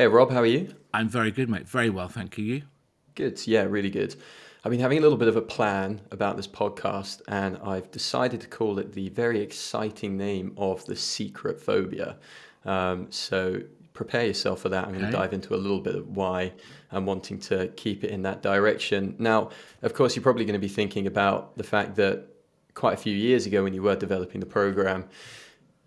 Hey, Rob, how are you? I'm very good, mate. Very well, thank you. You? Good. Yeah, really good. I've been having a little bit of a plan about this podcast, and I've decided to call it the very exciting name of the secret phobia. Um, so prepare yourself for that. I'm going to dive into a little bit of why I'm wanting to keep it in that direction. Now, of course, you're probably going to be thinking about the fact that quite a few years ago, when you were developing the program,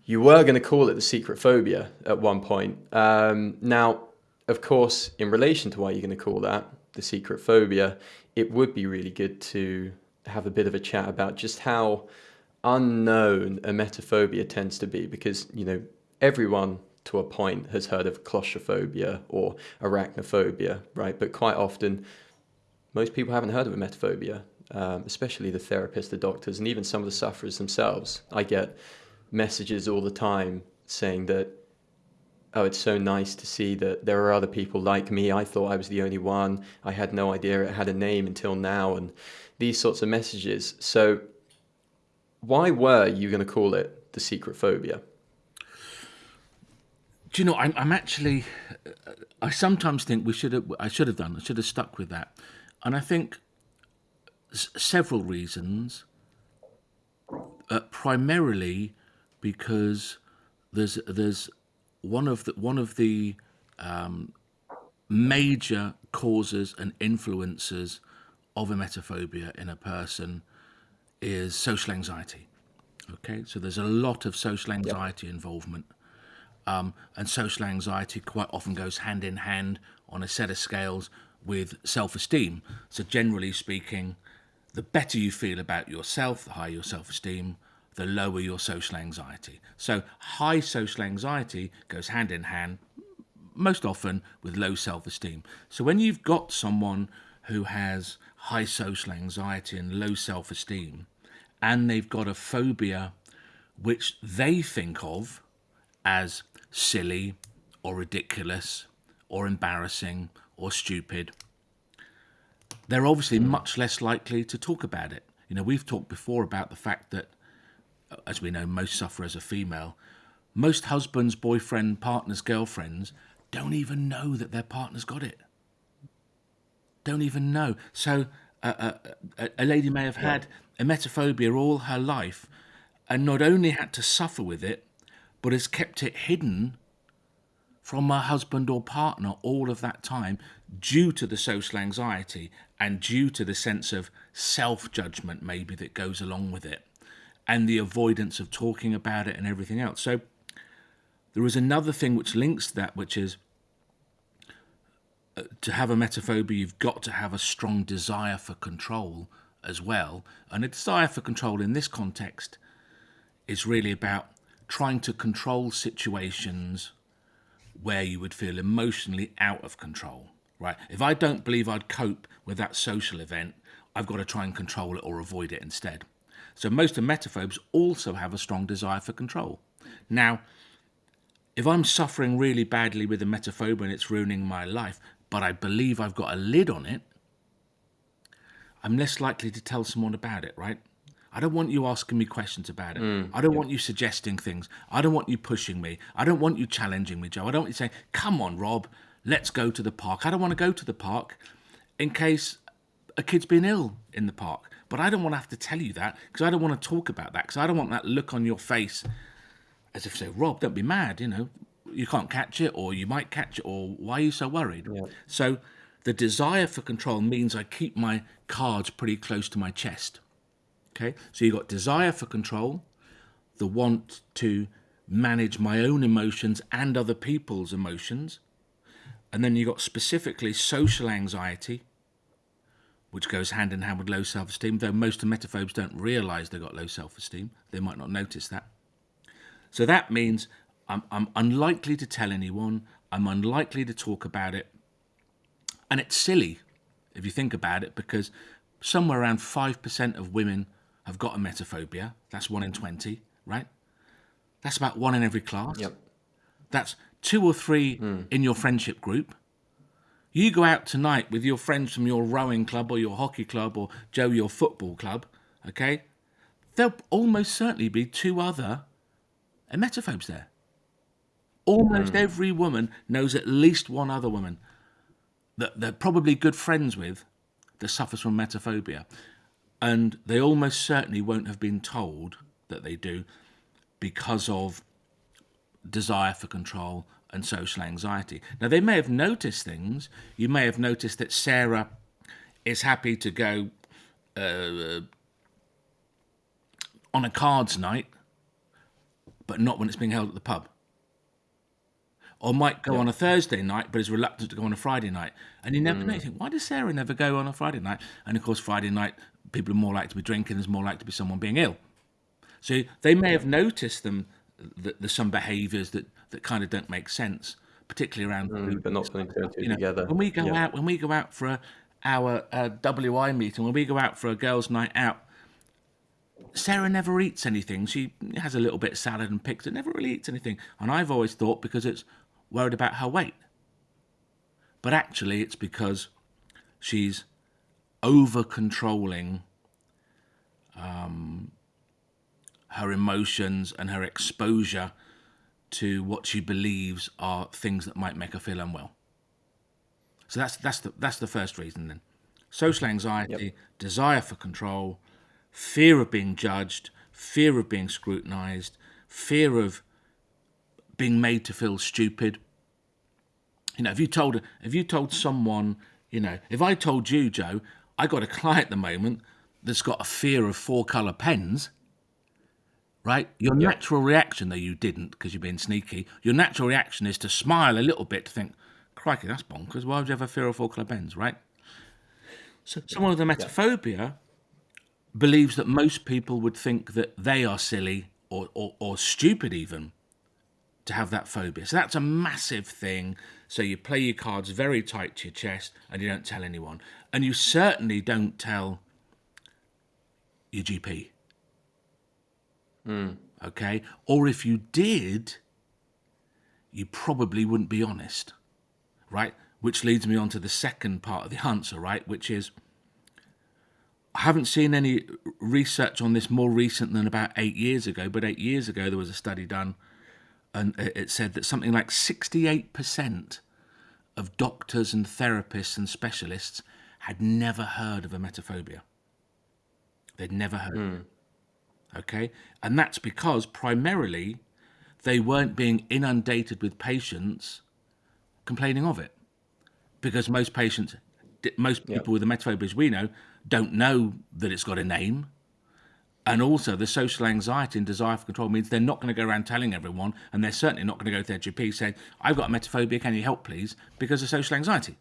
you were going to call it the secret phobia at one point. Um, now, of course, in relation to why you're going to call that the secret phobia, it would be really good to have a bit of a chat about just how unknown emetophobia tends to be because, you know, everyone to a point has heard of claustrophobia or arachnophobia, right? But quite often, most people haven't heard of emetophobia, um, especially the therapists, the doctors, and even some of the sufferers themselves. I get messages all the time saying that, oh, it's so nice to see that there are other people like me. I thought I was the only one. I had no idea it had a name until now, and these sorts of messages. So, why were you going to call it the secret phobia? Do you know? I'm, I'm actually. I sometimes think we should have. I should have done. I should have stuck with that, and I think several reasons. Uh, primarily because there's there's one of the one of the um, major causes and influences of emetophobia in a person is social anxiety. Okay, so there's a lot of social anxiety yep. involvement, um, and social anxiety quite often goes hand in hand on a set of scales with self-esteem. So generally speaking, the better you feel about yourself, the higher your self-esteem, the lower your social anxiety. So high social anxiety goes hand in hand most often with low self-esteem. So when you've got someone who has high social anxiety and low self-esteem and they've got a phobia which they think of as silly or ridiculous or embarrassing or stupid, they're obviously much less likely to talk about it. You know, we've talked before about the fact that as we know, most sufferers are female. Most husbands, boyfriend, partners, girlfriends don't even know that their partner's got it. Don't even know. So uh, a, a lady may have had emetophobia all her life and not only had to suffer with it, but has kept it hidden from her husband or partner all of that time due to the social anxiety and due to the sense of self judgment, maybe, that goes along with it and the avoidance of talking about it and everything else. So there is another thing which links to that, which is uh, to have emetophobia, you've got to have a strong desire for control as well. And a desire for control in this context is really about trying to control situations where you would feel emotionally out of control, right? If I don't believe I'd cope with that social event, I've got to try and control it or avoid it instead. So most emetophobes also have a strong desire for control. Now, if I'm suffering really badly with emetophobia and it's ruining my life, but I believe I've got a lid on it, I'm less likely to tell someone about it, right? I don't want you asking me questions about it. Mm, I don't yeah. want you suggesting things. I don't want you pushing me. I don't want you challenging me, Joe. I don't want you saying, come on, Rob, let's go to the park. I don't want to go to the park in case a kid's been ill in the park. But I don't want to have to tell you that because I don't want to talk about that because I don't want that look on your face as if say, Rob, don't be mad, you know, you can't catch it or you might catch it or why are you so worried? Yeah. So the desire for control means I keep my cards pretty close to my chest. Okay, so you've got desire for control, the want to manage my own emotions and other people's emotions, and then you've got specifically social anxiety, which goes hand in hand with low self-esteem, though most emetophobes don't realise they've got low self-esteem. They might not notice that. So that means I'm, I'm unlikely to tell anyone, I'm unlikely to talk about it, and it's silly if you think about it, because somewhere around 5% of women have got emetophobia. That's 1 in 20, right? That's about one in every class. Yep. That's two or three mm. in your friendship group. You go out tonight with your friends from your rowing club or your hockey club or Joe, your football club, okay? There'll almost certainly be two other emetophobes there. Almost hmm. every woman knows at least one other woman that they're probably good friends with that suffers from emetophobia. And they almost certainly won't have been told that they do because of desire for control and social anxiety. Now, they may have noticed things. You may have noticed that Sarah is happy to go uh, on a cards night, but not when it's being held at the pub. Or might go on a Thursday night, but is reluctant to go on a Friday night. And you never know. You think, why does Sarah never go on a Friday night? And of course, Friday night, people are more likely to be drinking. There's more likely to be someone being ill. So they may have noticed them that there's some behaviours that, that kind of don't make sense, particularly around food. but not putting two You know, together. when we go Yeah. out, when we go out for a, our uh, WI meeting, when we go out for a girls' night out, Sarah never eats anything. She has a little bit of salad and picks it, never really eats anything. And I've always thought because it's worried about her weight. But actually, it's because she's over controlling um, her emotions and her exposure to what she believes are things that might make her feel unwell. So that's that's the that's the first reason then. Social anxiety, desire for control, fear of being judged, fear of being scrutinized, fear of being made to feel stupid. You know, if you told if you told someone, you know, if I told you, Joe, I got a client at the moment that's got a fear of four color pens, right? Your natural reaction, though you didn't because you're being sneaky, your natural reaction is to smile a little bit to think, crikey, that's bonkers. Why would you have a fear of four color pens, right? So someone with emetophobia believes that most people would think that they are silly or, or, or stupid even to have that phobia. So that's a massive thing. So you play your cards very tight to your chest and you don't tell anyone. And you certainly don't tell your GP. Mm. Okay? Or if you did, you probably wouldn't be honest. Right? Which leads me on to the second part of the answer, right? Which is I haven't seen any research on this more recent than about eight years ago, but eight years ago there was a study done and it said that something like 68% of doctors and therapists and specialists had never heard of emetophobia. They'd never heard of it. Hmm. Okay? And that's because primarily they weren't being inundated with patients complaining of it. Because most patients, most people with emetophobia, as we know, don't know that it's got a name. And also, the social anxiety and desire for control means they're not going to go around telling everyone, and they're certainly not going to go to their GP saying, I've got emetophobia, can you help, please? Because of social anxiety.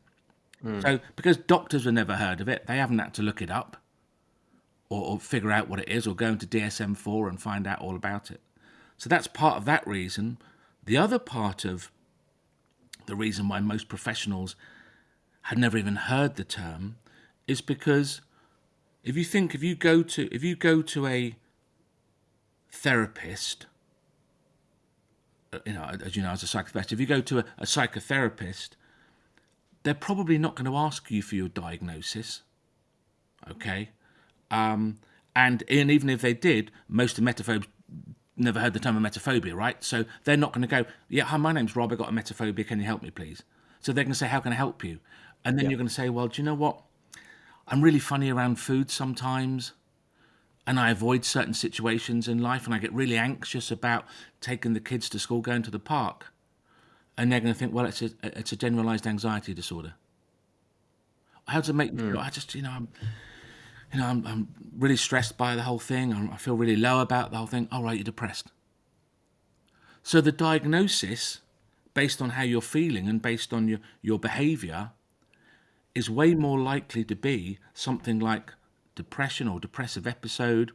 Hmm. So, because doctors have never heard of it, they haven't had to look it up or, or figure out what it is or go into DSM 4 and find out all about it. So, that's part of that reason. The other part of the reason why most professionals had never even heard the term is because if you think if you go to if you go to a therapist uh, you know as you know as a psychotherapist if you go to a, a psychotherapist they're probably not going to ask you for your diagnosis okay um, and, and even if they did most of emetophobes never heard the term emetophobia right? So they're not going to go yeah hi my name's rob i got emetophobia can you help me please? So they're going to say how can i help you? And then you're going to say well do you know what? I'm really funny around food sometimes, and I avoid certain situations in life, and I get really anxious about taking the kids to school, going to the park, and they're going to think, well, it's a it's a generalized anxiety disorder. How does it make you feel? I just, you know, I'm, you know, I'm, I'm really stressed by the whole thing. I'm, I feel really low about the whole thing. All right, you're depressed. So the diagnosis, based on how you're feeling and based on your your behaviour, is way more likely to be something like depression or depressive episode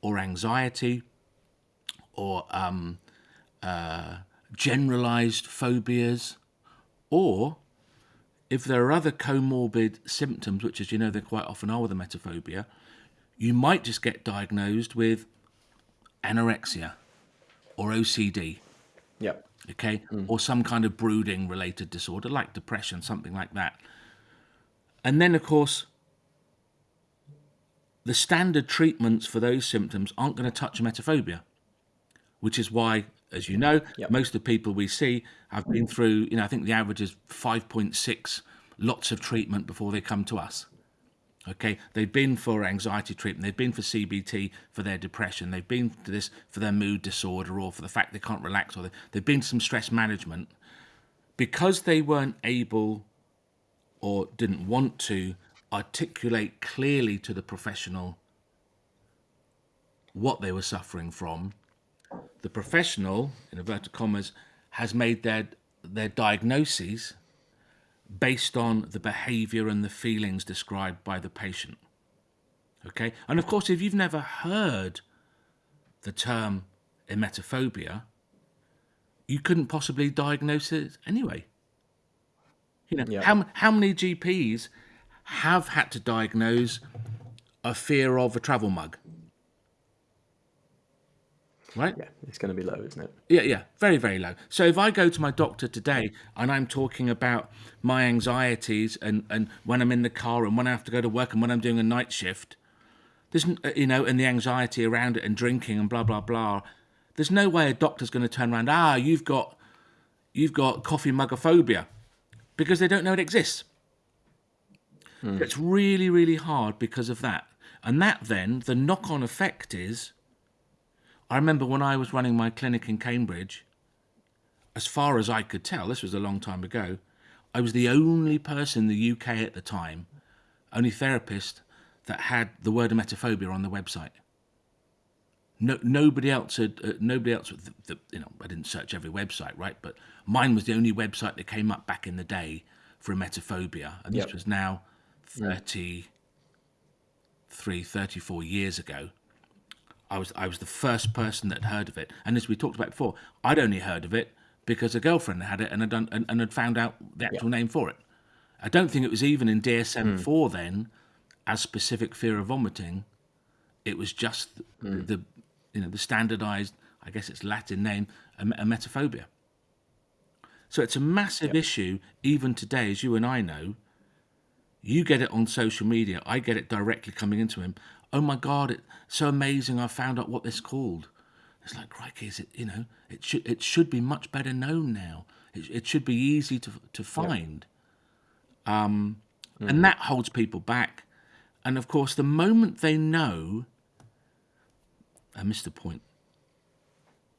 or anxiety or um, uh, generalized phobias or if there are other comorbid symptoms which as you know there quite often are with a emetophobia you might just get diagnosed with anorexia or ocd Yeah. okay, mm. or some kind of brooding related disorder like depression, something like that. And then, of course, the standard treatments for those symptoms aren't going to touch emetophobia, which is why as you know, Yep. most of the people we see have been mm. through, you know, I think the average is 5.6 lots of treatment before they come to us. Okay, they've been for anxiety treatment, they've been for CBT for their depression, they've been to this for their mood disorder or for the fact they can't relax, or they, they've been some stress management. Because they weren't able or didn't want to articulate clearly to the professional what they were suffering from, the professional, in inverted commas, has made their their diagnoses based on the behavior and the feelings described by the patient. Okay? And of course, if you've never heard the term emetophobia, you couldn't possibly diagnose it anyway. You know, how, how many GPs have had to diagnose a fear of a travel mug? Right? Yeah, it's going to be low, isn't it? Yeah, yeah, very, very low. So if I go to my doctor today and I'm talking about my anxieties and, and when I'm in the car and when I have to go to work and when I'm doing a night shift, there's, you know, and the anxiety around it and drinking and blah, blah, blah, there's no way a doctor's going to turn around, ah, you've got, you've got coffee mugophobia because they don't know it exists. It's really, really hard because of that. And that then, the knock on effect is, I remember when I was running my clinic in Cambridge, as far as I could tell, this was a long time ago, I was the only person in the UK at the time, only therapist that had the word emetophobia on the website. No, nobody else had. Uh, nobody else. The, the, you know, I didn't search every website, right? But mine was the only website that came up back in the day for emetophobia, and this was now 33, 34 years ago. I was I was the first person that heard of it, and as we talked about before, I'd only heard of it because a girlfriend had it and had done and, and had found out the actual name for it. I don't think it was even in DSM hmm. four then, as specific fear of vomiting. It was just the hmm. you know the standardized, I guess it's Latin name, em- emetophobia. So it's a massive issue even today, as you and I know. You get it on social media. I get it directly coming into him. Oh my God! It's so amazing! I found out what this called. It's like, crikey, is it? You know, it should it should be much better known now. It, it should be easy to to find. Um, and that holds people back. And of course, the moment they know, I missed the point.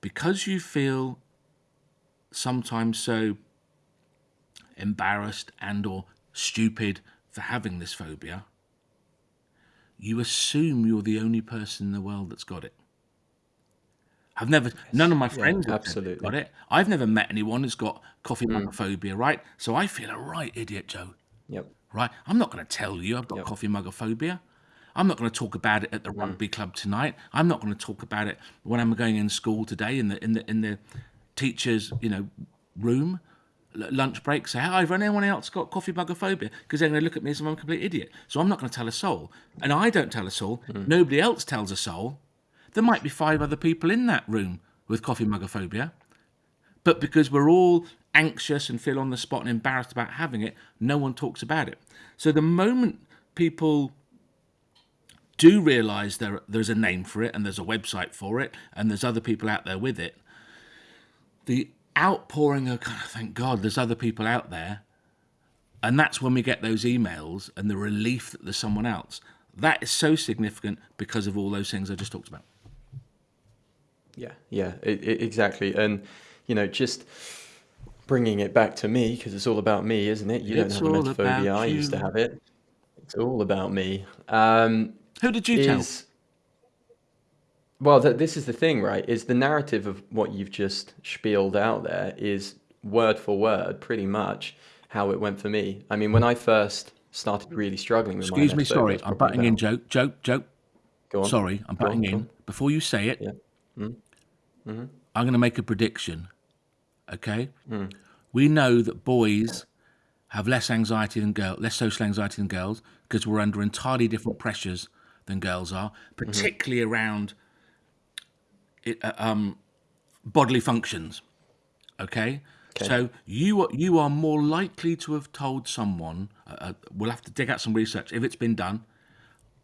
Because you feel sometimes so embarrassed and or stupid for having this phobia, you assume you're the only person in the world that's got it. I've never, none of my friends have absolutely. got it. I've never met anyone who's got coffee hmm. mug phobia, right? So I feel a right idiot, Joe Yep. right? I'm not going to tell you I've got coffee mugophobia. I'm not going to talk about it at the hmm. rugby club tonight. I'm not going to talk about it when I'm going in school today in the in the in the teachers you know room lunch break. Say, hi, have anyone else got coffee mugophobia? Because they're going to look at me as if I'm a complete idiot. So I'm not going to tell a soul, and I don't tell a soul. Hmm. Nobody else tells a soul. There might be five other people in that room with coffee mugophobia. But because we're all anxious and feel on the spot and embarrassed about having it, no one talks about it. So the moment people do realize there there's a name for it and there's a website for it and there's other people out there with it, the outpouring of "God, thank God there's other people out there, and that's when we get those emails and the relief that there's someone else. That is so significant because of all those things I just talked about. Yeah, yeah, i i exactly. And, you know, just bringing it back to me, because it's all about me, isn't it? You It's don't have emetophobia. about I used to have it. It's all about me. Um, Who did you tell? Well, th- this is the thing, right? Is the narrative of what you've just spieled out there is word for word, pretty much how it went for me. I mean, when I first started really struggling with Excuse me, sorry, I'm probably butting in. about- Joke, joke, joke. Go on. Sorry, I'm Go on, butting in. on. Before you say it, Yeah. I'm going to make a prediction. Okay? Hmm. We know that boys have less anxiety than girls, less social anxiety than girls, because we're under entirely different pressures than girls are, Mm-hmm. particularly around it, uh, um, bodily functions. Okay? Okay. So you are, you are more likely to have told someone. Uh, uh, we'll have to dig out some research if it's been done.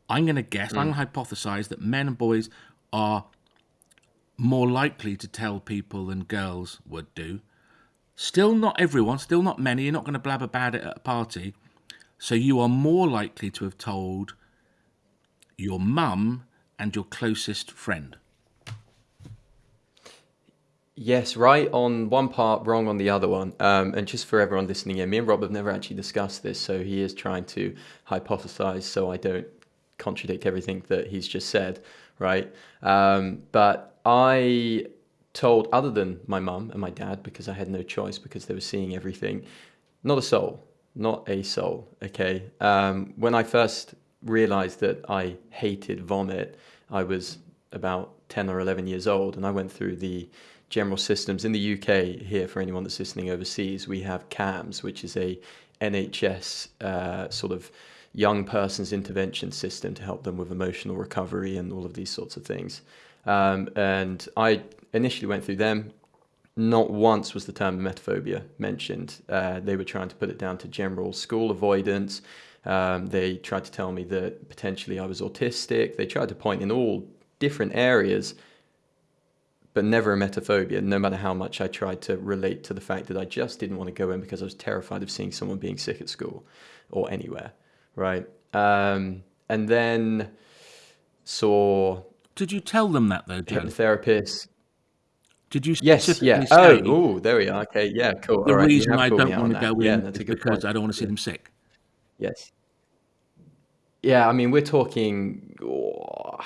I'm going to guess. I'm going to hypothesize that men and boys are more likely to tell people than girls would do. Still not everyone, still not many. You're not going to blab about it at a party. So you are more likely to have told your mum and your closest friend. Yes, right on one part, wrong on the other one. Um, and just for everyone listening in, me and Rob have never actually discussed this, so he is trying to hypothesize so I don't contradict everything that he's just said, right? Um, but I told, other than my mum and my dad, because I had no choice because they were seeing everything, not a soul, not a soul, okay? Um, when I first realized that I hated vomit, I was about 10 or 11 years old, and I went through the general systems. In the UK, here for anyone that's listening overseas, we have CAMHS, which is a NHS uh, sort of young person's intervention system to help them with emotional recovery and all of these sorts of things. Um, and I initially went through them. Not once was the term emetophobia mentioned. Uh, they were trying to put it down to general school avoidance. Um, they tried to tell me that potentially I was autistic. They tried to point in all different areas but never emetophobia, no matter how much I tried to relate to the fact that I just didn't want to go in because I was terrified of seeing someone being sick at school or anywhere, right? Um, and then saw. Did you tell them that though, Joe? Hypnotherapist. Did you yes, yeah. Oh, oh, there we are. Okay, yeah, cool. The reason I don't want to go in yeah, is because point. I don't want to see them sick. Yes. Yeah, I mean, we're talking. Oh,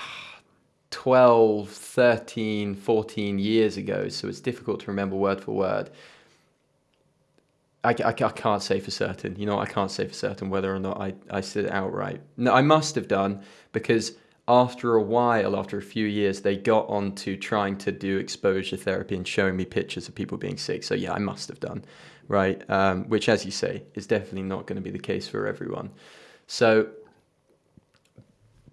12, 13, 14 years ago, so it's difficult to remember word for word. I, I, I, can't say for certain, you know, I can't say for certain whether or not I, I said it outright. No, I must have done because after a while, after a few years, they got on to trying to do exposure therapy and showing me pictures of people being sick. So yeah, I must have done, right? Um, which, as you say, is definitely not going to be the case for everyone. So,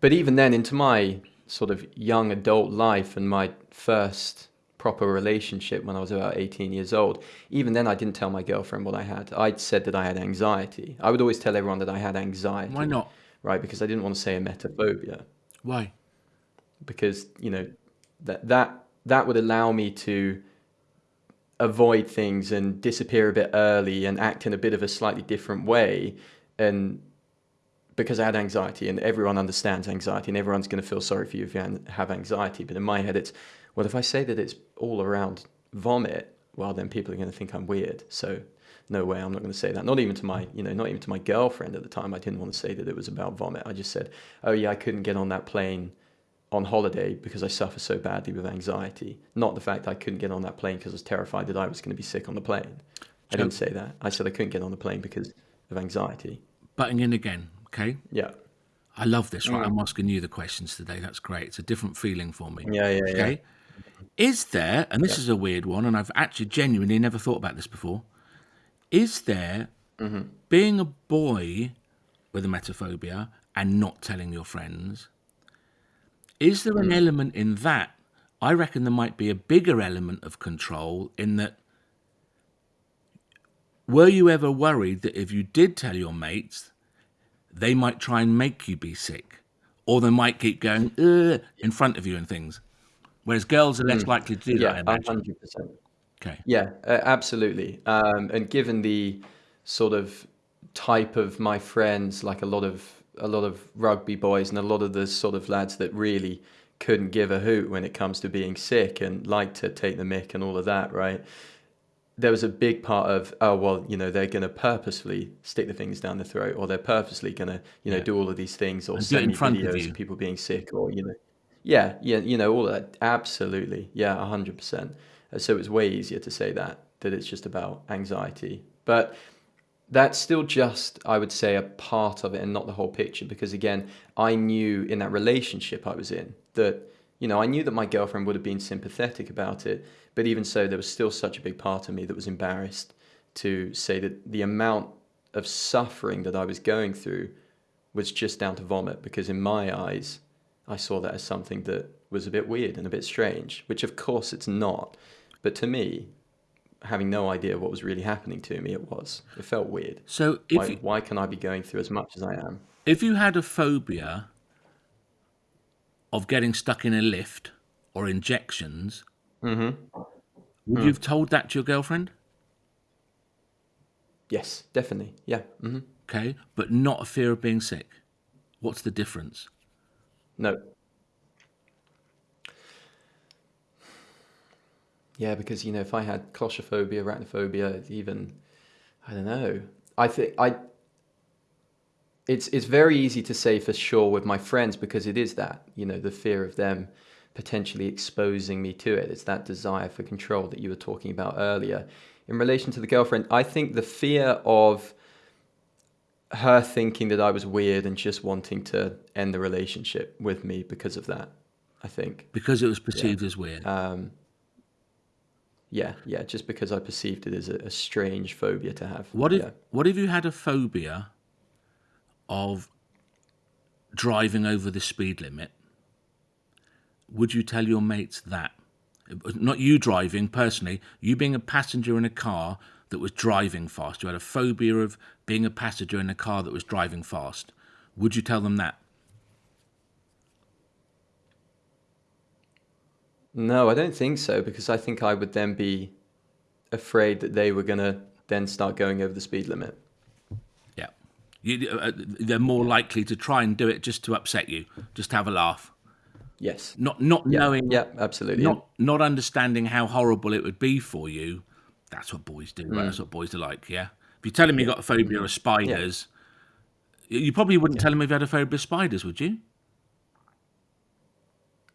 but even then, into my sort of young adult life and my first proper relationship when I was about 18 years old, even then I didn't tell my girlfriend what I had. I'd said that I had anxiety. I would always tell everyone that I had anxiety. Why not? Right, because I didn't want to say emetophobia. Why? Because, you know, that that that would allow me to avoid things and disappear a bit early and act in a bit of a slightly different way and because I had anxiety, and everyone understands anxiety, and everyone's going to feel sorry for you if you have anxiety. But in my head, it's well, if I say that it's all around vomit, well, then people are going to think I'm weird. So no way, I'm not going to say that. Not even to my, you know, not even to my girlfriend at the time. I didn't want to say that it was about vomit. I just said, oh yeah, I couldn't get on that plane on holiday because I suffer so badly with anxiety. Not the fact I couldn't get on that plane because I was terrified that I was going to be sick on the plane. I didn't say that. I said I couldn't get on the plane because of anxiety. Butting in again. Okay. Yeah. I love this, right? Mm. I'm asking you the questions today. That's great. It's a different feeling for me. Yeah, yeah, okay? yeah. Is there, and this yeah. is a weird one, and I've actually genuinely never thought about this before. Is there mm-hmm. being a boy with emetophobia and not telling your friends? Is there an mm. element in that? I reckon there might be a bigger element of control in that. Were you ever worried that if you did tell your mates, they might try and make you be sick, or they might keep going in front of you and things. Whereas girls are less mm. likely to do yeah, that. Yeah, hundred percent. Okay. Yeah, uh, absolutely. Um, and given the sort of type of my friends, like a lot of a lot of rugby boys and a lot of the sort of lads that really couldn't give a hoot when it comes to being sick and like to take the mick and all of that, right? There was a big part of oh well you know they're going to purposefully stick the things down the throat or they're purposely going to you know yeah. do all of these things or send videos of, of, people being sick or you know yeah yeah you know all that. Absolutely. Yeah 100% uh, so it's way easier to say that that it's just about anxiety. But that's still just i would say a part of it and not the whole picture because again i knew in that relationship i was in that you know i knew that my girlfriend would have been sympathetic about it but even so, there was still such a big part of me that was embarrassed to say that the amount of suffering that I was going through was just down to vomit, because in my eyes, I saw that as something that was a bit weird and a bit strange, which of course it's not. But to me, having no idea what was really happening to me, it was. It felt weird. So why, you, why can I be going through as much as I am? If you had a phobia of getting stuck in a lift or injections, Would you have told that to your girlfriend? Yes, definitely. Yeah. hmm Okay, but not a fear of being sick. What's the difference? No. Yeah, because you know, if I had claustrophobia, arachnophobia, even I don't know. I think I. It's it's very easy to say for sure with my friends because it is that you know the fear of them potentially exposing me to it. It's that desire for control that you were talking about earlier. In relation to the girlfriend, I think the fear of her thinking that I was weird and just wanting to end the relationship with me because of that. I think. Because it was perceived as weird. Um, yeah, yeah, just because I perceived it as a, a strange phobia to have. What if yeah. what if you had a phobia of driving over the speed limit? Would you tell your mates that? Not you driving personally, you being a passenger in a car that was driving fast. You had a phobia of being a passenger in a car that was driving fast. Would you tell them that? No, I don't think so because I think I would then be afraid that they were going to then start going over the speed limit. Yeah. You, uh, uh, they're more likely to try and do it just to upset you, just to have a laugh. Yes. Not not Yeah, knowing yeah, absolutely. not not understanding how horrible it would be for you. That's what boys do. Right? Hmm. That's what boys are like. Yeah. If you tell them you got a phobia of spiders, you- you probably wouldn't tell them if you had a phobia of spiders, would you?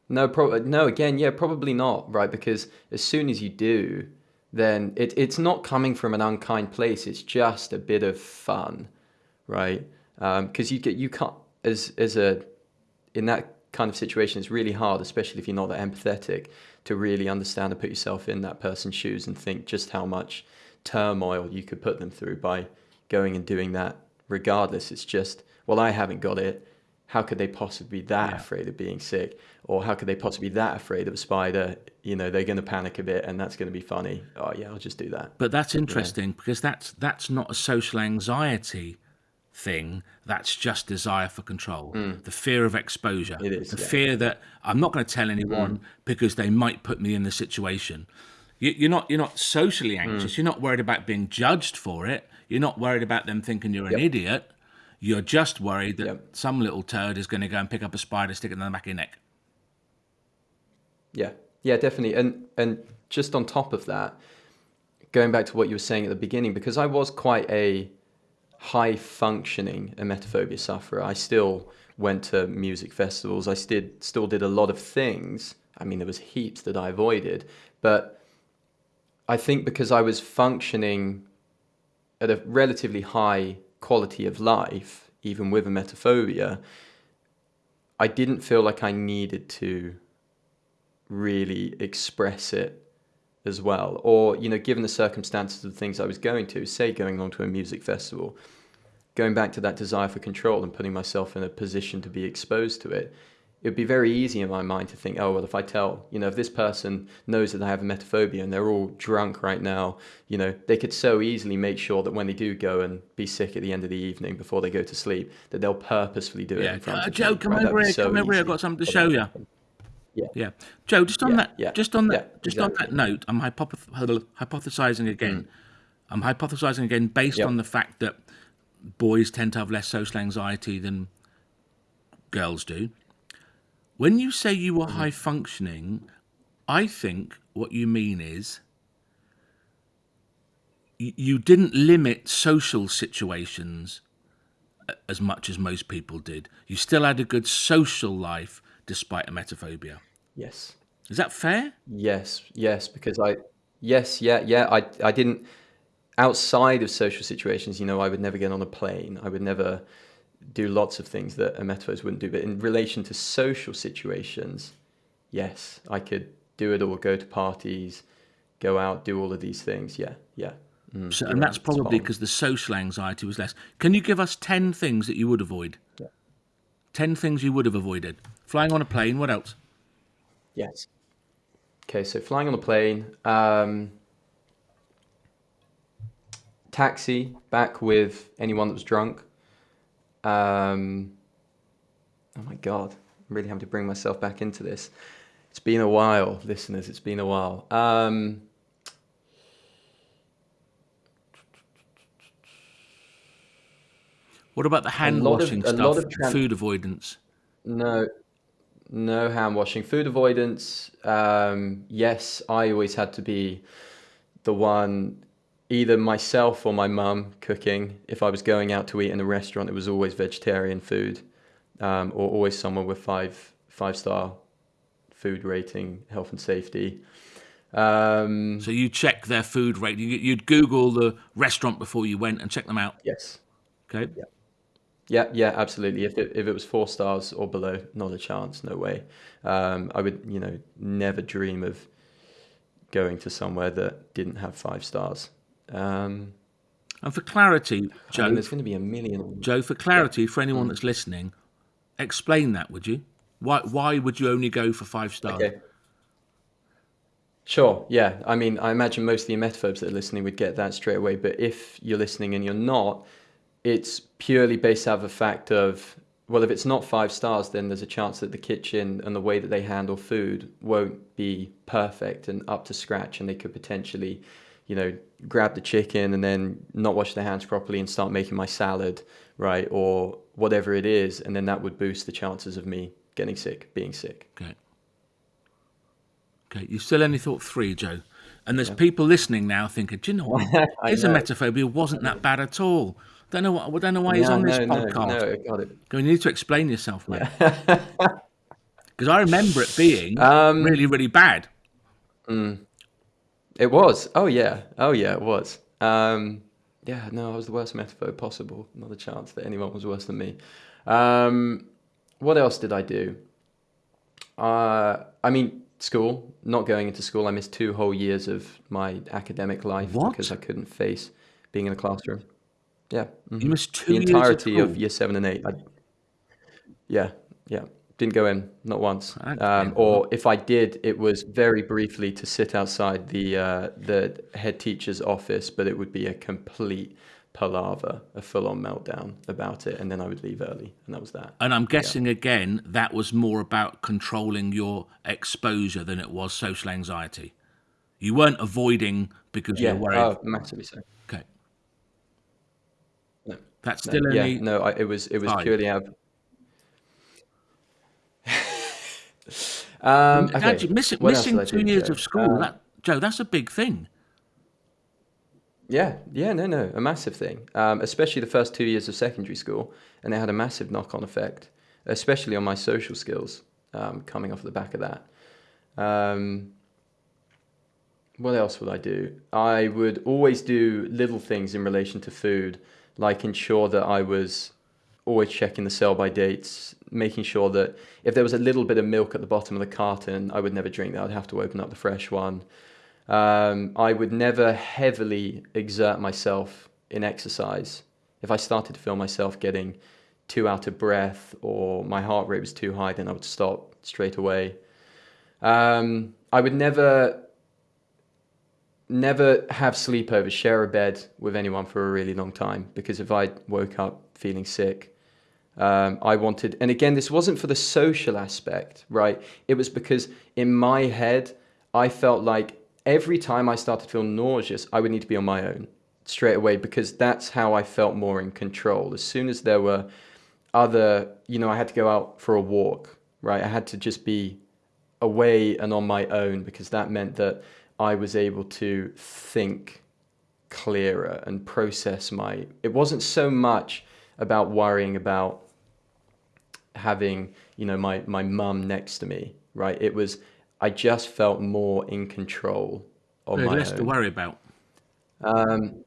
No, pro- uh, no, again, yeah, probably not, right? Because as soon as you do, then it, it's not coming from an unkind place. It's just a bit of fun, right? Um, because you get you can't as as a in that kind of situation, it's really hard, especially if you're not that empathetic, to really understand and put yourself in that person's shoes and think just how much turmoil you could put them through by going and doing that. Regardless, it's just well, I haven't got it. How could they possibly be that Yeah. afraid of being sick? Or how could they possibly be that afraid of a spider? You know, they're going to panic a bit and that's going to be funny. Oh, yeah, I'll just do that. But that's interesting because that's that's not a social anxiety thing. That's just desire for control, hmm. the fear of exposure, It is, the yeah. fear that I'm not going to tell anyone hmm. because they might put me in the situation. You, you're not you're not socially hmm. anxious. You're not worried about being judged for it. You're not worried about them thinking you're an Yep. idiot. You're just worried that Yep. some little turd is going to go and pick up a spider, stick it in the back of your neck. Yeah, yeah, definitely. And and just on top of that, going back to what you were saying at the beginning, because I was quite a high functioning emetophobia sufferer, I still went to music festivals. I still still did a lot of things. I mean, there was heaps that I avoided, but I think because I was functioning at a relatively high quality of life, even with emetophobia, I didn't feel like I needed to really express it as well. Or, you know, given the circumstances of the things I was going to, say going along to a music festival, going back to that desire for control and putting myself in a position to be exposed to it, it would be very easy in my mind to think, oh, well, if I tell, you know, if this person knows that I have emetophobia and they're all drunk right now, you know, they could so easily make sure that when they do go and be sick at the end of the evening before they go to sleep, that they'll purposefully do it Yeah, in front uh, of Joe, me, come right? Over here, so come over here. I've got something to show you. Yeah. Yeah, Joe. Just on Yeah, that, yeah, just on that, yeah, just on that note, I'm hypoth- hypothesizing again. Mm. I'm hypothesizing again based Yep. on the fact that boys tend to have less social anxiety than girls do. When you say you were mm-hmm. high functioning, I think what you mean is you didn't limit social situations as much as most people did. You still had a good social life despite emetophobia. Yes. Is that fair? Yes, yes, because I, yes, yeah, yeah, I, I didn't, outside of social situations, you know, I would never get on a plane. I would never do lots of things that emetophobes wouldn't do. But in relation to social situations, yes, I could do it all, go to parties, go out, do all of these things. Yeah, yeah. Mm, So, and that's right, probably because the social anxiety was less. Can you give us 10 things that you would avoid? Yeah. 10 things you would have avoided. Flying on a plane, what else? Yes. Okay, so flying on a plane, um, taxi back with anyone that was drunk. Um, oh my God, I'm really having to bring myself back into this. It's been a while, listeners. It's been a while. Um, What about the hand lot of- washing stuff? food avoidance. no, no hand washing. Food avoidance. Um, yes, I always had to be the one, either myself or my mum cooking. If I was going out to eat in a restaurant, it was always vegetarian food, um, or always someone with five five star food rating, health and safety. Um, So you check their food rate. You, you'd Google the restaurant before you went and check them out. yes. Okay. Yeah, yeah, yeah, absolutely. If it, if it was four stars or below, not a chance, no way. Um, I would, you know, never dream of going to somewhere that didn't have five stars. Um, And for clarity, I mean, Joe, there's going to be a million. Joe, for clarity, for Mm. anyone that's listening, explain that, would you? Why why would you only go for five stars? Okay. Sure, yeah. I mean, I imagine most of the emetophobes that are listening would get that straight away. But if you're listening and you're not, it's purely based out of the fact of, well, if it's not five stars, then there's a chance that the kitchen and the way that they handle food won't be perfect and up to scratch. And they could potentially, you know, grab the chicken and then not wash their hands properly and start making my salad, right? Or whatever it is. And then that would boost the chances of me getting sick, being sick. Okay. Okay. You still only thought three, Joe. And there's people listening now thinking, do you know what? His know. emetophobia wasn't that bad at all. Don't know what. I don't know why he's No, on this no, no, podcast. No, got it. You need to explain yourself, mate. Because I remember it being Um, really, really bad. It was. Oh yeah. Oh yeah. It was. Um, yeah. No, I was the worst emetophobe possible. Not a chance that anyone was worse than me. Um, what else did I do? Uh, I mean, school. Not going into school. I missed two whole years of my academic life What? because I couldn't face being in a classroom. Yeah. You missed two the entirety of year seven and eight. I, yeah, yeah, didn't go in not once. Um, or if I did, it was very briefly to sit outside the uh, the head teacher's office, but it would be a complete palaver, a full-on meltdown about it, and then I would leave early, and that was that. And I'm guessing again that was more about controlling your exposure than it was social anxiety. You weren't avoiding because Yeah, you're worried. oh, massively so. That's no, still yeah, only no, I, it was it was five. purely out. um, okay. Actually, missing, missing two years Joe? of school. Um, that Joe, that's a big thing. Yeah, yeah, no, no, a massive thing. Um, especially the first two years of secondary school, and it had a massive knock-on effect, especially on my social skills. Um, coming off the back of that. Um, what else would I do? I would always do little things in relation to food, like ensure that I was always checking the sell by dates, making sure that if there was a little bit of milk at the bottom of the carton, I would never drink that. I'd have to open up the fresh one. Um, I would never heavily exert myself in exercise. If I started to feel myself getting too out of breath or my heart rate was too high, then I would stop straight away. Um, I would never, never have sleepovers, share a bed with anyone for a really long time because if I woke up feeling sick, um, I wanted, and again, this wasn't for the social aspect, right? It was because in my head, I felt like every time I started to feel nauseous, I would need to be on my own straight away because that's how I felt more in control. As soon as there were other, you know, I had to go out for a walk, right? I had to just be away and on my own because that meant that I was able to think clearer and process my. It wasn't so much about worrying about having, you know, my my mum next to me, right? It was I just felt more in control on There's my less to worry about. Um,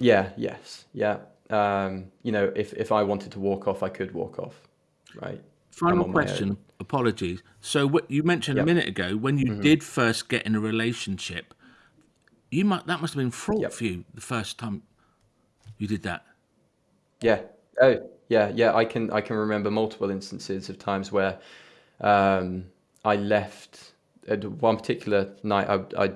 yeah, yes, yeah. Um, you know, if if I wanted to walk off, I could walk off, right? Final on own. question. Apologies. So what you mentioned a Yep. Mm-hmm. minute ago when you did first get in a relationship, you might that must have been fraught Yep. for you the first time you did that. Yeah. Oh, yeah, yeah. I can I can remember multiple instances of times where um, I left. At one particular night, I, I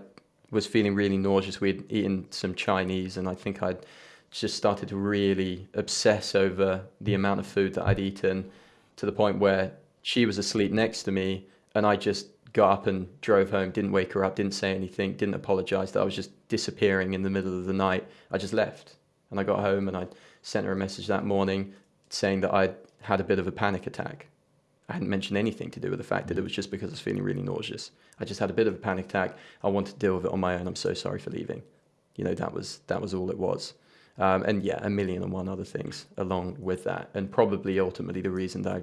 was feeling really nauseous. We'd eaten some Chinese, and I think I'd just started to really obsess over the amount of food that I'd eaten, to the point where she was asleep next to me, and I just got up and drove home, didn't wake her up, didn't say anything, didn't apologize that I was just disappearing in the middle of the night. I just left. And I got home and I sent her a message that morning saying that I'd had a bit of a panic attack. I hadn't mentioned anything to do with the fact that it was just because I was feeling really nauseous. I just had a bit of a panic attack. I wanted to deal with it on my own. I'm so sorry for leaving. You know, that was that was all it was. Um, and yeah, a million and one other things along with that. And probably ultimately the reason that I,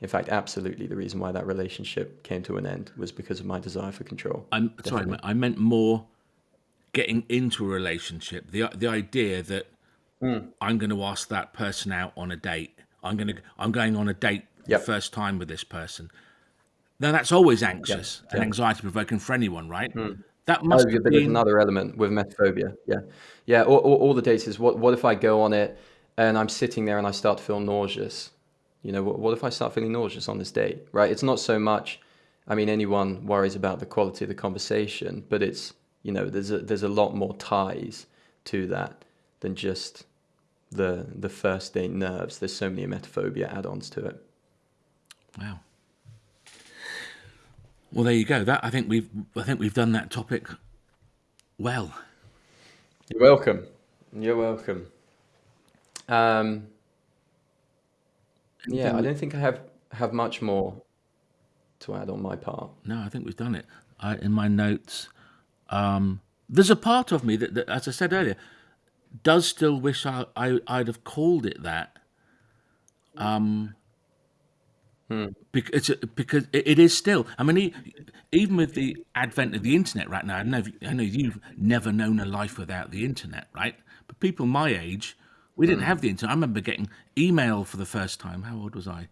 in fact, absolutely the reason why that relationship came to an end was because of my desire for control. I'm sorry, I meant more getting into a relationship. The the idea that mm. I'm going to ask that person out on a date. I'm going to I'm going on a date yep. the first time with this person. Now that's always anxious yep. and yep. anxiety provoking for anyone, right? Mm. That must oh, be another element with emetophobia. Yeah, yeah. All, all, all, the dates is what what if I go on it and I'm sitting there and I start to feel nauseous? You know, what, what if I start feeling nauseous on this date? Right? It's not so much. I mean, anyone worries about the quality of the conversation, but it's you know, there's a there's a lot more ties to that than just the the first date nerves. There's so many emetophobia add-ons to it. Wow. Well, there you go. That I think we've I think we've done that topic well. You're welcome. You're welcome. Um, yeah, I don't think I have have much more to add on my part. No, I think we've done it. I, in my notes, um, there's a part of me that, that, as I said earlier, does still wish I, I would have called it that. Um, hmm. because because it is still. I mean, even with the advent of the internet right now, I know I know you've never known a life without the internet, right? But people my age, we didn't hmm. have the internet. I remember getting email for the first time. How old was I?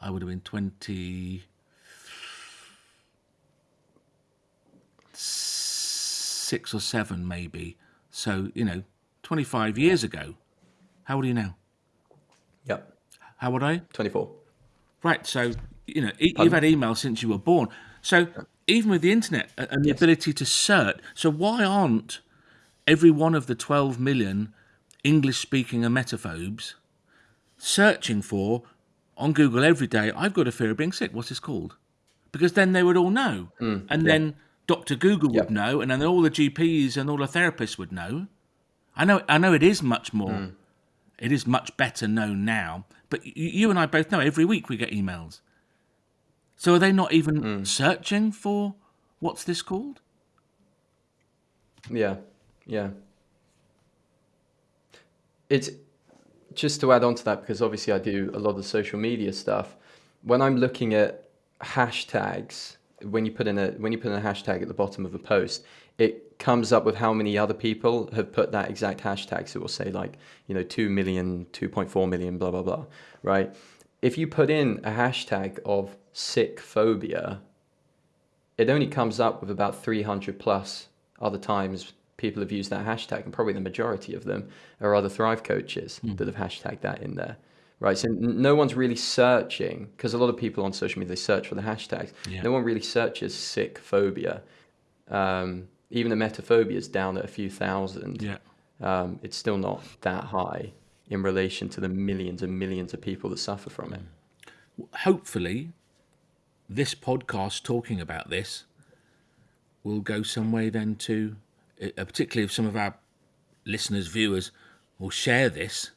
I would have been 26 or seven, maybe. So, you know, 25 years ago. How old are you now? Yep. How old are you? 24. Right. So, you know, Pardon? you've had email since you were born. So, even with the internet and the yes. ability to search, so why aren't every one of the 12 million English speaking emetophobes searching for on Google every day, I've got a fear of being sick. What's this called? Because then they would all know. Mm, and yeah. then Dr. Google yep. would know, and then all the GPs and all the therapists would know. I know, I know, it is much more, mm. it is much better known now. But you and I both know every week we get emails. So are they not even mm. searching for what's this called? Yeah, yeah. It's just to add on to that because obviously I do a lot of social media stuff. When I'm looking at hashtags when you put in a when you put in a hashtag at the bottom of a post, it comes up with how many other people have put that exact hashtag. So it will say like, you know, 2 million, 2.4 million, blah, blah, blah, right? If you put in a hashtag of sick phobia, it only comes up with about 300 plus other times people have used that hashtag, and probably the majority of them are other Thrive coaches mm. that have hashtagged that in there right? So no one's really searching because a lot of people on social media they search for the hashtags. Yeah. No one really searches sick phobia. Um, even the emetophobia is down at a few thousand. Yeah. Um, it's still not that high in relation to the millions and millions of people that suffer from it. Hopefully, this podcast talking about this will go some way then to, particularly if some of our listeners, viewers will share this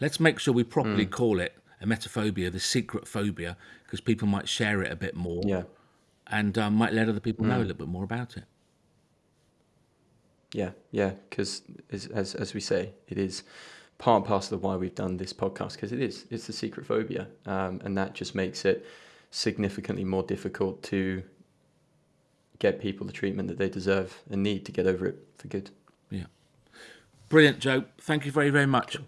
Let's make sure we properly mm. call it emetophobia, the secret phobia, because people might share it a bit more. Yeah. And um, might let other people mm. know a little bit more about it. Yeah, yeah, because as, as, as we say, it is part and parcel of why we've done this podcast because it is it's the secret phobia, um, and that just makes it significantly more difficult to get people the treatment that they deserve and need to get over it for good. Yeah, brilliant, Joe. Thank you very very much.